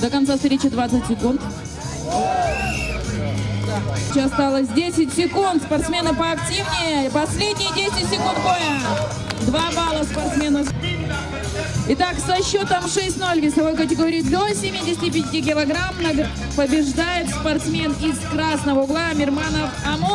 До конца встречи 20 секунд. Сейчас осталось 10 секунд. Спортсмены поактивнее. Последние 10 секунд боя. Два балла спортсмену. Итак, со счетом 6-0 весовой категории до 75 килограмм побеждает спортсмен из красного угла Мирманов Амур.